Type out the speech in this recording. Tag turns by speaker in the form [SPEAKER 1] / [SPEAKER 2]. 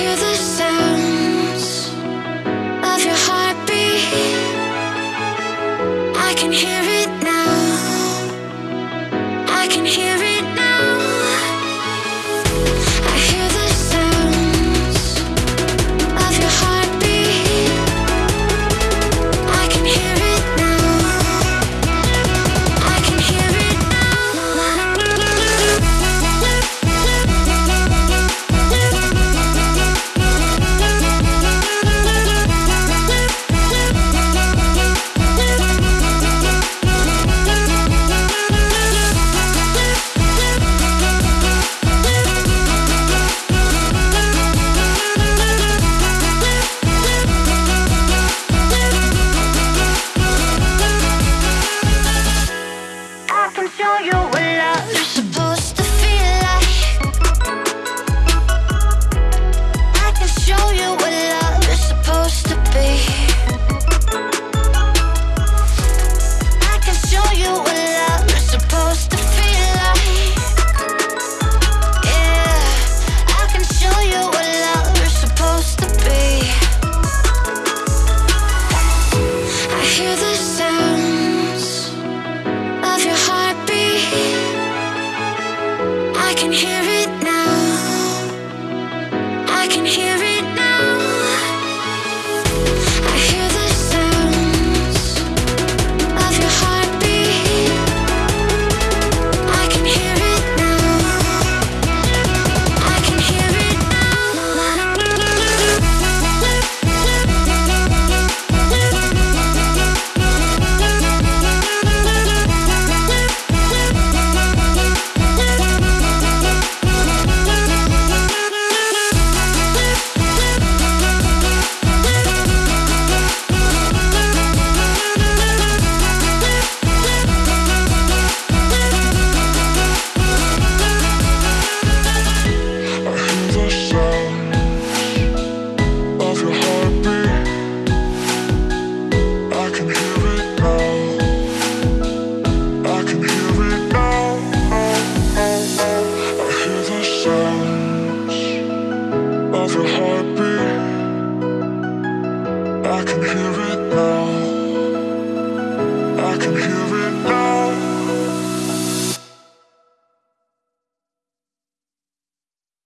[SPEAKER 1] hear the I can hear it now. I can hear it now.